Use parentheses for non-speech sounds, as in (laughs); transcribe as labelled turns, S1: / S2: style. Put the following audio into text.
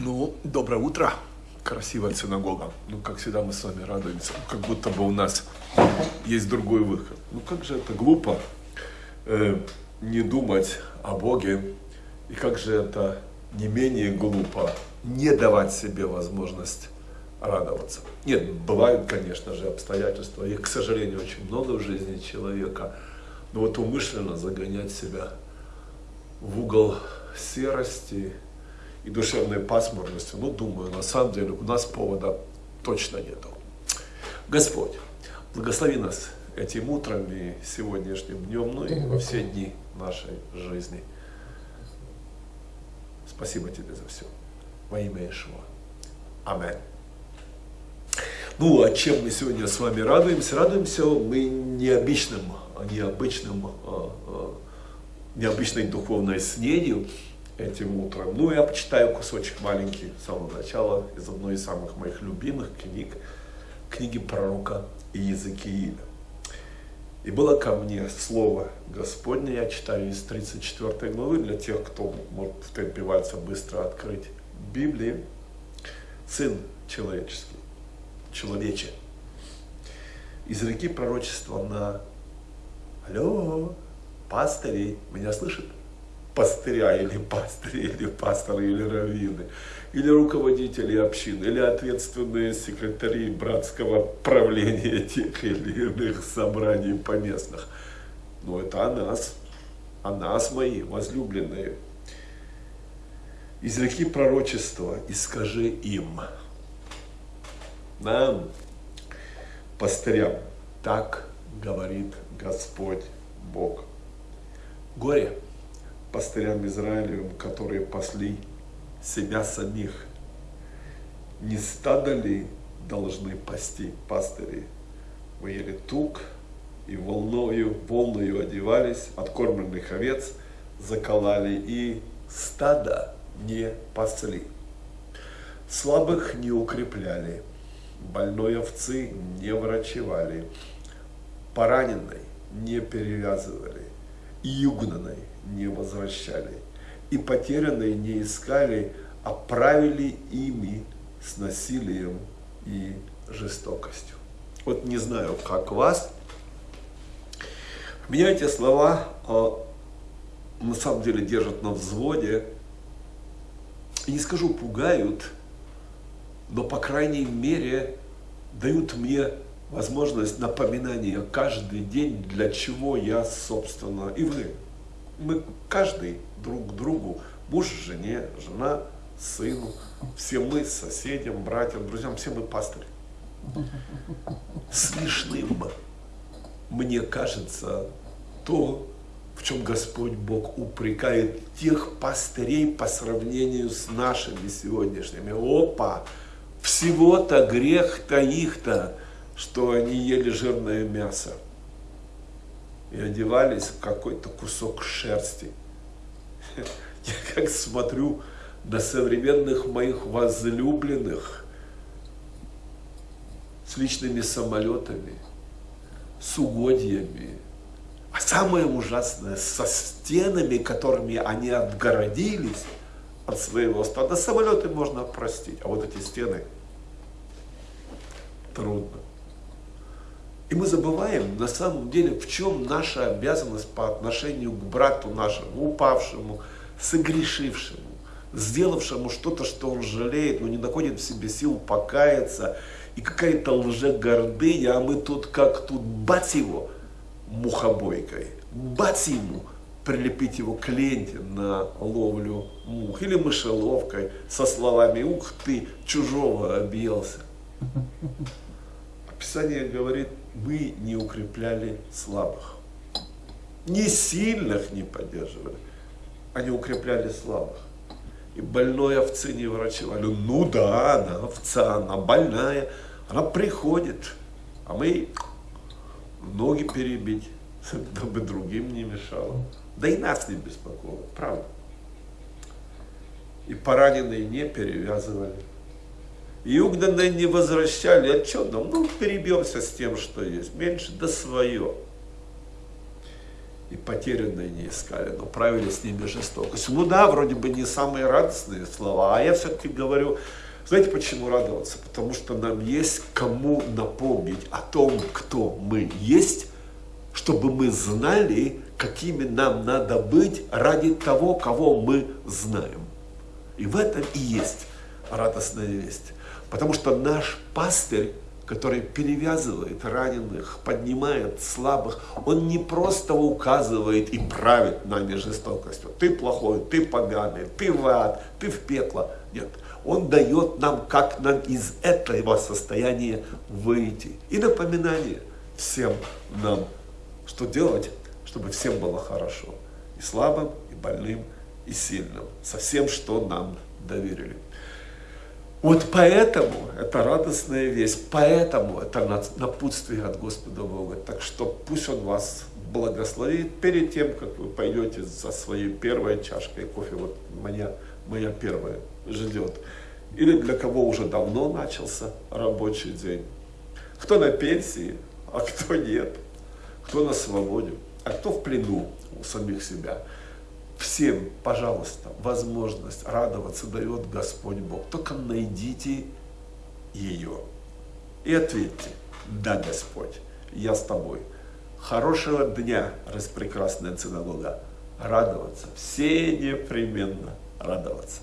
S1: Ну, доброе утро. Красивая синагога. Ну, как всегда, мы с вами радуемся. Как будто бы у нас есть другой выход. Ну, как же это глупо э, не думать о Боге. И как же это не менее глупо не давать себе возможность радоваться. Нет, бывают, конечно же, обстоятельства. Их, к сожалению, очень много в жизни человека. Но вот умышленно загонять себя в угол серости, и душевной пасмурности, ну, думаю, на самом деле у нас повода точно нету. Господь, благослови нас этим утром и сегодняшним днем, ну и во все дни нашей жизни. Спасибо тебе за все. Во имя Ишуа. Аминь. Ну, а чем мы сегодня с вами радуемся? Радуемся мы необычным, необычным, а, а, необычной духовной снедью, этим утром. Ну, я почитаю кусочек маленький с самого начала из одной из самых моих любимых книг, книги пророка Иезекииля. И было ко мне слово Господне, я читаю из 34 главы, для тех, кто может впиваться быстро открыть Библии. Сын человеческий, человече, из реки пророчества на Алло, пастыри, меня слышат? Пастыря или пастыри, или пасторы, или раввины, или руководители общин, или ответственные секретари братского правления тех или иных собраний поместных. Но это о нас, о нас, мои возлюбленные. Изреки пророчества и скажи им, нам, пастырям, так говорит Господь Бог. Горе пастырям Израилевым, которые пасли себя самих. Не стадо ли должны пасти пастыри? Мы ели тук и волною, волною одевались, откормленных овец заколали и стада не пасли. Слабых не укрепляли, больной овцы не врачевали, пораненной не перевязывали, югнанной не возвращали, и потерянные не искали, а правили ими с насилием и жестокостью. Вот не знаю, как вас, меня эти слова а, на самом деле держат на взводе, не скажу пугают, но по крайней мере дают мне возможность напоминания каждый день, для чего я, собственно, и вы мы каждый друг другу, муж жене, жена сыну, все мы соседям, братьям, друзьям, все мы пастыри. Смешным, мне кажется, то, в чем Господь Бог упрекает тех пастырей по сравнению с нашими сегодняшними. Опа! Всего-то грех-то их-то, что они ели жирное мясо и одевались в какой-то кусок шерсти. Я как смотрю на современных моих возлюбленных с личными самолетами, с угодьями, а самое ужасное, со стенами, которыми они отгородились от своего стада. Самолеты можно простить, а вот эти стены трудно. И мы забываем, на самом деле, в чем наша обязанность по отношению к брату нашему, упавшему, согрешившему, сделавшему что-то, что он жалеет, но не находит в себе сил покаяться, и какая-то лжегордыня, а мы тут как тут бать его мухобойкой, бать ему, прилепить его к ленте на ловлю мух, или мышеловкой со словами «Ух ты, чужого объелся». Писание говорит, мы не укрепляли слабых. Не сильных не поддерживали, а не укрепляли слабых. И больной овцы не врачевали. Ну да, она овца, она больная, она приходит, а мы ноги перебить, (laughs) дабы другим не мешало. Да и нас не беспокоило, правда. И пораненные не перевязывали. И угнанные не возвращали. А что нам? Ну, перебьемся с тем, что есть. Меньше, да свое. и потерянные не искали, но правили с ними жестокость. Да, вроде бы не самые радостные слова, а я все-таки говорю, знаете почему радоваться? Потому что нам есть кому напомнить о том, кто мы есть, чтобы мы знали, какими нам надо быть ради того, кого мы знаем. И в этом и есть радостная весть. Потому что наш пастырь который перевязывает раненых, поднимает слабых, он не просто указывает и правит нами жестокостью. Ты плохой, ты поганый, ты в ад, ты в пекло. Нет, он дает нам, как нам из этого состояния выйти. И напоминание всем нам, что делать, чтобы всем было хорошо. И слабым, и больным, и сильным. Со всем, что нам доверили. Вот поэтому это радостная весть, поэтому это напутствие от Господа Бога. Так что пусть Он вас благословит перед тем, как вы пойдете за своей первой чашкой кофе. Вот моя, моя первая ждет. Или для кого уже давно начался рабочий день. Кто на пенсии, а кто нет. Кто на свободе, а кто в плену у самих себя всем, пожалуйста, возможность радоваться дает Господь Бог. Только найдите ее и ответьте, да, Господь, я с тобой. Хорошего дня, распрекрасная синагога. Радоваться, все непременно радоваться.